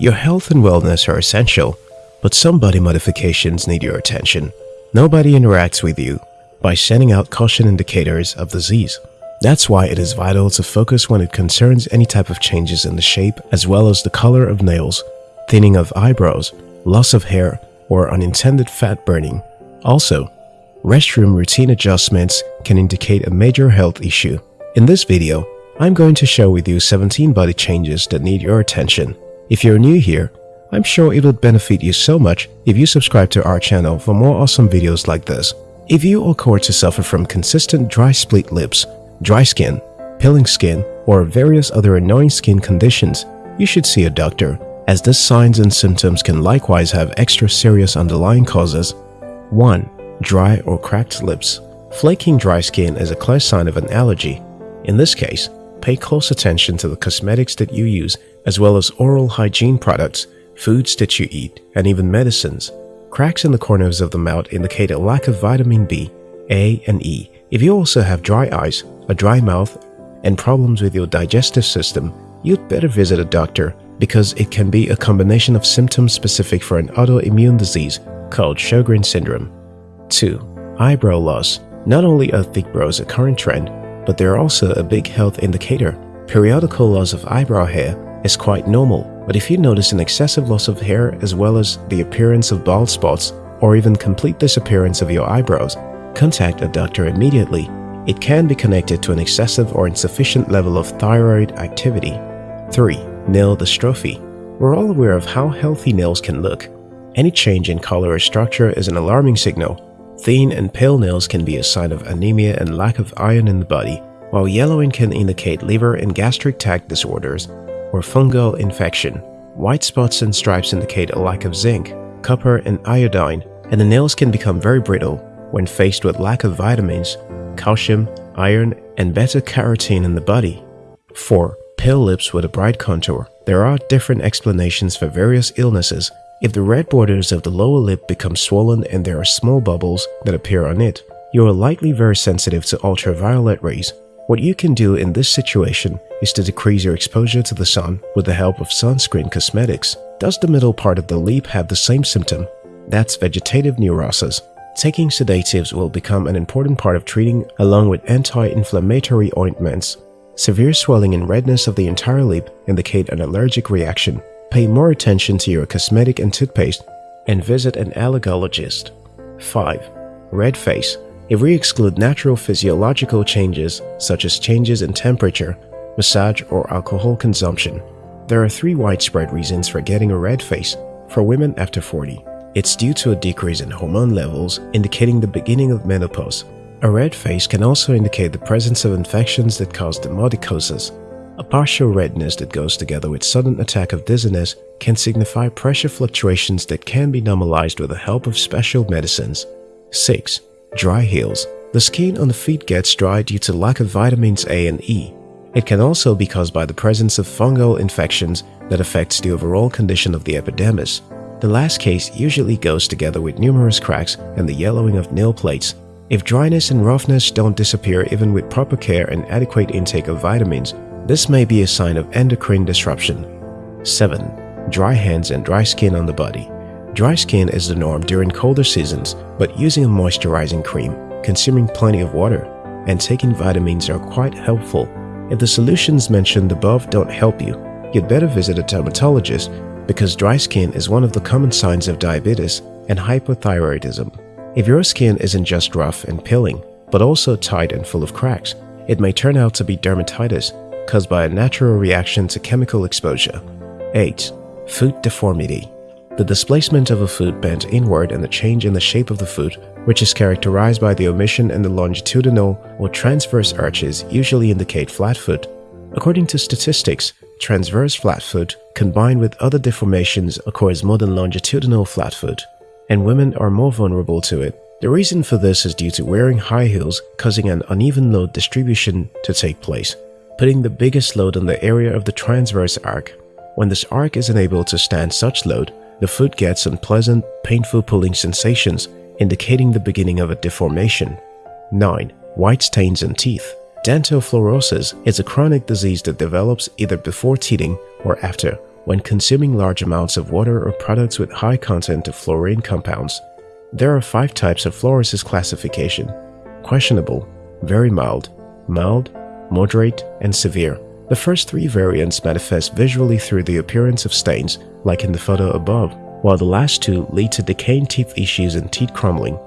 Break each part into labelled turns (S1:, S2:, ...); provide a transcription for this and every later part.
S1: Your health and wellness are essential, but some body modifications need your attention. Nobody interacts with you by sending out caution indicators of disease. That's why it is vital to focus when it concerns any type of changes in the shape as well as the color of nails, thinning of eyebrows, loss of hair, or unintended fat burning. Also, restroom routine adjustments can indicate a major health issue. In this video, I'm going to share with you 17 body changes that need your attention. If you're new here, I'm sure it would benefit you so much if you subscribe to our channel for more awesome videos like this. If you occur to suffer from consistent dry split lips, dry skin, peeling skin, or various other annoying skin conditions, you should see a doctor as these signs and symptoms can likewise have extra serious underlying causes. 1. Dry or cracked lips Flaking dry skin is a clear sign of an allergy. In this case, pay close attention to the cosmetics that you use as well as oral hygiene products, foods that you eat, and even medicines. Cracks in the corners of the mouth indicate a lack of vitamin B, A, and E. If you also have dry eyes, a dry mouth, and problems with your digestive system, you'd better visit a doctor because it can be a combination of symptoms specific for an autoimmune disease called Sjogren syndrome. 2. Eyebrow loss. Not only are thick brows a current trend, but they're also a big health indicator. Periodical loss of eyebrow hair is quite normal, but if you notice an excessive loss of hair as well as the appearance of bald spots or even complete disappearance of your eyebrows, contact a doctor immediately. It can be connected to an excessive or insufficient level of thyroid activity. 3. Nail dystrophy. We're all aware of how healthy nails can look. Any change in color or structure is an alarming signal. Thin and pale nails can be a sign of anemia and lack of iron in the body, while yellowing can indicate liver and gastric tract disorders or fungal infection. White spots and stripes indicate a lack of zinc, copper, and iodine, and the nails can become very brittle when faced with lack of vitamins, calcium, iron, and beta-carotene in the body. 4. Pale lips with a bright contour. There are different explanations for various illnesses. If the red borders of the lower lip become swollen and there are small bubbles that appear on it, you are likely very sensitive to ultraviolet rays. What you can do in this situation is to decrease your exposure to the sun with the help of sunscreen cosmetics. Does the middle part of the lip have the same symptom? That's vegetative neurosis. Taking sedatives will become an important part of treating along with anti-inflammatory ointments. Severe swelling and redness of the entire lip indicate an allergic reaction. Pay more attention to your cosmetic and toothpaste and visit an allergologist. 5. Red face if we exclude natural physiological changes, such as changes in temperature, massage, or alcohol consumption, there are three widespread reasons for getting a red face for women after 40. It's due to a decrease in hormone levels, indicating the beginning of menopause. A red face can also indicate the presence of infections that cause demodicosis. A partial redness that goes together with sudden attack of dizziness can signify pressure fluctuations that can be normalized with the help of special medicines. 6. Dry heels. The skin on the feet gets dry due to lack of vitamins A and E. It can also be caused by the presence of fungal infections that affects the overall condition of the epidermis. The last case usually goes together with numerous cracks and the yellowing of nail plates. If dryness and roughness don't disappear even with proper care and adequate intake of vitamins, this may be a sign of endocrine disruption. 7. Dry hands and dry skin on the body. Dry skin is the norm during colder seasons, but using a moisturizing cream, consuming plenty of water, and taking vitamins are quite helpful. If the solutions mentioned above don't help you, you'd better visit a dermatologist because dry skin is one of the common signs of diabetes and hypothyroidism. If your skin isn't just rough and peeling, but also tight and full of cracks, it may turn out to be dermatitis caused by a natural reaction to chemical exposure. 8. Foot deformity the displacement of a foot bent inward and the change in the shape of the foot, which is characterized by the omission in the longitudinal or transverse arches usually indicate flat foot. According to statistics, transverse flat foot combined with other deformations occurs more than longitudinal flat foot, and women are more vulnerable to it. The reason for this is due to wearing high heels causing an uneven load distribution to take place, putting the biggest load on the area of the transverse arc. When this arc is unable to stand such load, the foot gets unpleasant, painful pulling sensations, indicating the beginning of a deformation. 9. White stains in teeth. Dental fluorosis is a chronic disease that develops either before teething or after, when consuming large amounts of water or products with high content of fluorine compounds. There are five types of fluorosis classification questionable, very mild, mild, moderate, and severe. The first three variants manifest visually through the appearance of stains, like in the photo above, while the last two lead to decaying teeth issues and teeth crumbling.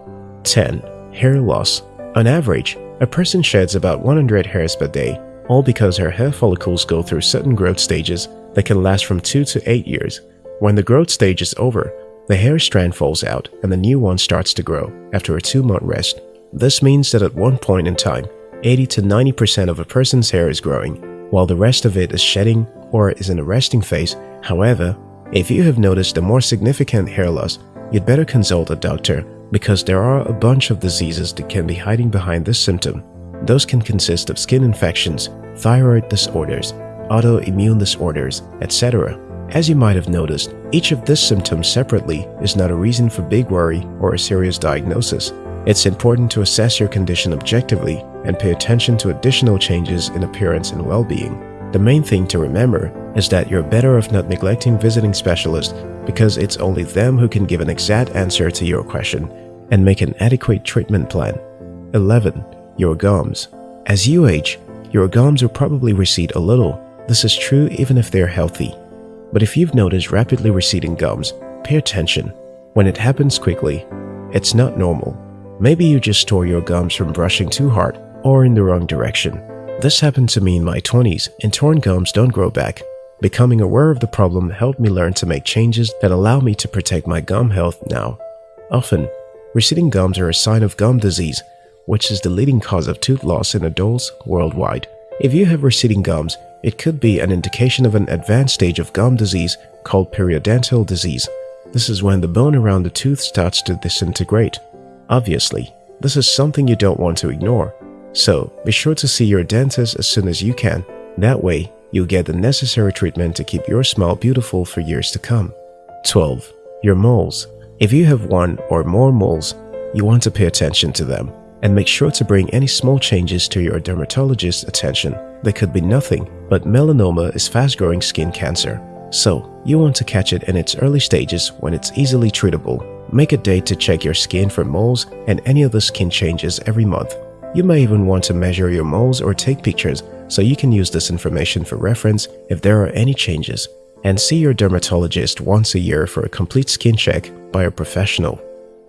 S1: 10. Hair loss. On average, a person sheds about 100 hairs per day, all because her hair follicles go through certain growth stages that can last from 2 to 8 years. When the growth stage is over, the hair strand falls out and the new one starts to grow after a 2-month rest. This means that at one point in time, 80 to 90% of a person's hair is growing, while the rest of it is shedding or is in a resting phase. However, if you have noticed a more significant hair loss, you'd better consult a doctor because there are a bunch of diseases that can be hiding behind this symptom. Those can consist of skin infections, thyroid disorders, autoimmune disorders, etc. As you might have noticed, each of these symptoms separately is not a reason for big worry or a serious diagnosis. It's important to assess your condition objectively and pay attention to additional changes in appearance and well-being. The main thing to remember is that you're better off not neglecting visiting specialists because it's only them who can give an exact answer to your question and make an adequate treatment plan. 11. Your gums. As you age, your gums will probably recede a little. This is true even if they're healthy. But if you've noticed rapidly receding gums, pay attention. When it happens quickly, it's not normal. Maybe you just tore your gums from brushing too hard or in the wrong direction. This happened to me in my 20s and torn gums don't grow back. Becoming aware of the problem helped me learn to make changes that allow me to protect my gum health now. Often, receding gums are a sign of gum disease, which is the leading cause of tooth loss in adults worldwide. If you have receding gums, it could be an indication of an advanced stage of gum disease called periodontal disease. This is when the bone around the tooth starts to disintegrate. Obviously, this is something you don't want to ignore, so be sure to see your dentist as soon as you can. That way, you'll get the necessary treatment to keep your smile beautiful for years to come. 12. Your moles. If you have one or more moles, you want to pay attention to them and make sure to bring any small changes to your dermatologist's attention. They could be nothing, but melanoma is fast-growing skin cancer. So, you want to catch it in its early stages when it's easily treatable. Make a date to check your skin for moles and any other skin changes every month. You may even want to measure your moles or take pictures so you can use this information for reference if there are any changes. And see your dermatologist once a year for a complete skin check by a professional.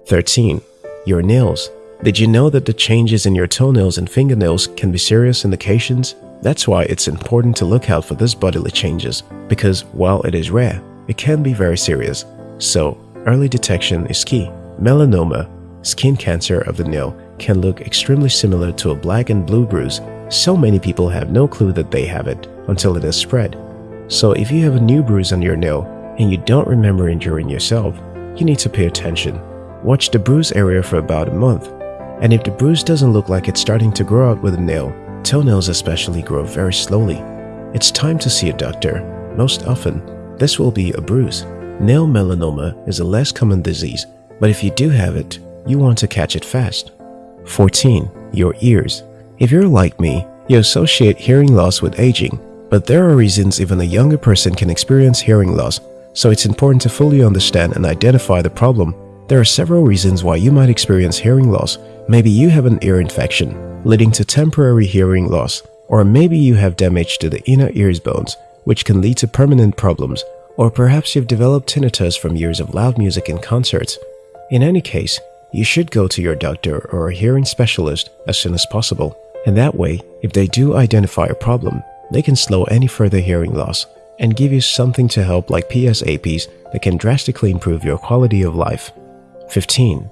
S1: 13. Your nails. Did you know that the changes in your toenails and fingernails can be serious indications? That's why it's important to look out for these bodily changes because while it is rare, it can be very serious. So, early detection is key. Melanoma, skin cancer of the nail, can look extremely similar to a black and blue bruise. So many people have no clue that they have it until it has spread. So if you have a new bruise on your nail and you don't remember injuring yourself, you need to pay attention. Watch the bruise area for about a month. And if the bruise doesn't look like it's starting to grow out with a nail, toenails especially grow very slowly. It's time to see a doctor. Most often, this will be a bruise. Nail melanoma is a less common disease, but if you do have it, you want to catch it fast. 14. Your ears. If you're like me, you associate hearing loss with aging, but there are reasons even a younger person can experience hearing loss, so it's important to fully understand and identify the problem. There are several reasons why you might experience hearing loss. Maybe you have an ear infection, leading to temporary hearing loss, or maybe you have damage to the inner ears bones, which can lead to permanent problems, or perhaps you've developed tinnitus from years of loud music in concerts. In any case, you should go to your doctor or a hearing specialist as soon as possible. And that way, if they do identify a problem, they can slow any further hearing loss and give you something to help like PSAPs that can drastically improve your quality of life. 15.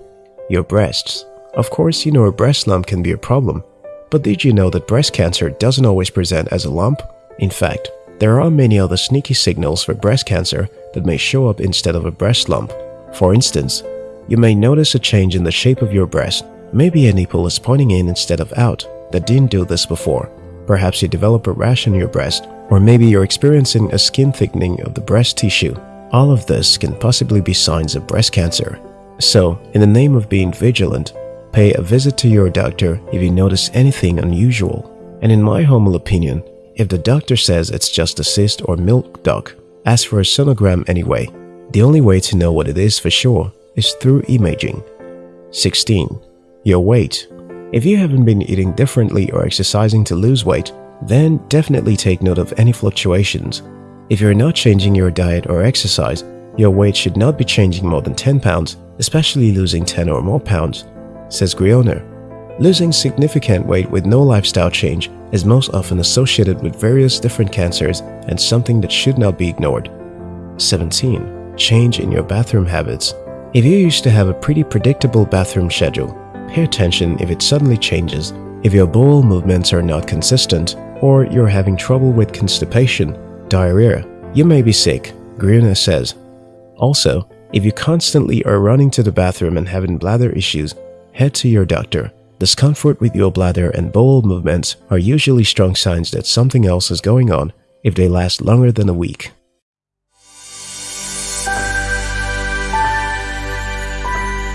S1: Your breasts. Of course, you know a breast lump can be a problem, but did you know that breast cancer doesn't always present as a lump? In fact, there are many other sneaky signals for breast cancer that may show up instead of a breast lump. For instance, you may notice a change in the shape of your breast. Maybe a nipple is pointing in instead of out that didn't do this before. Perhaps you develop a rash on your breast, or maybe you're experiencing a skin thickening of the breast tissue. All of this can possibly be signs of breast cancer. So, in the name of being vigilant, pay a visit to your doctor if you notice anything unusual. And in my humble opinion, if the doctor says it's just a cyst or milk duct, ask for a sonogram anyway, the only way to know what it is for sure is through imaging. 16. Your weight. If you haven't been eating differently or exercising to lose weight, then definitely take note of any fluctuations. If you're not changing your diet or exercise, your weight should not be changing more than 10 pounds, especially losing 10 or more pounds, says Grioner. Losing significant weight with no lifestyle change is most often associated with various different cancers and something that should not be ignored. 17. Change in your bathroom habits. If you used to have a pretty predictable bathroom schedule, pay attention if it suddenly changes, if your bowel movements are not consistent, or you're having trouble with constipation, diarrhea, you may be sick, Grioner says. Also, if you constantly are running to the bathroom and having bladder issues, head to your doctor. Discomfort with your bladder and bowel movements are usually strong signs that something else is going on if they last longer than a week.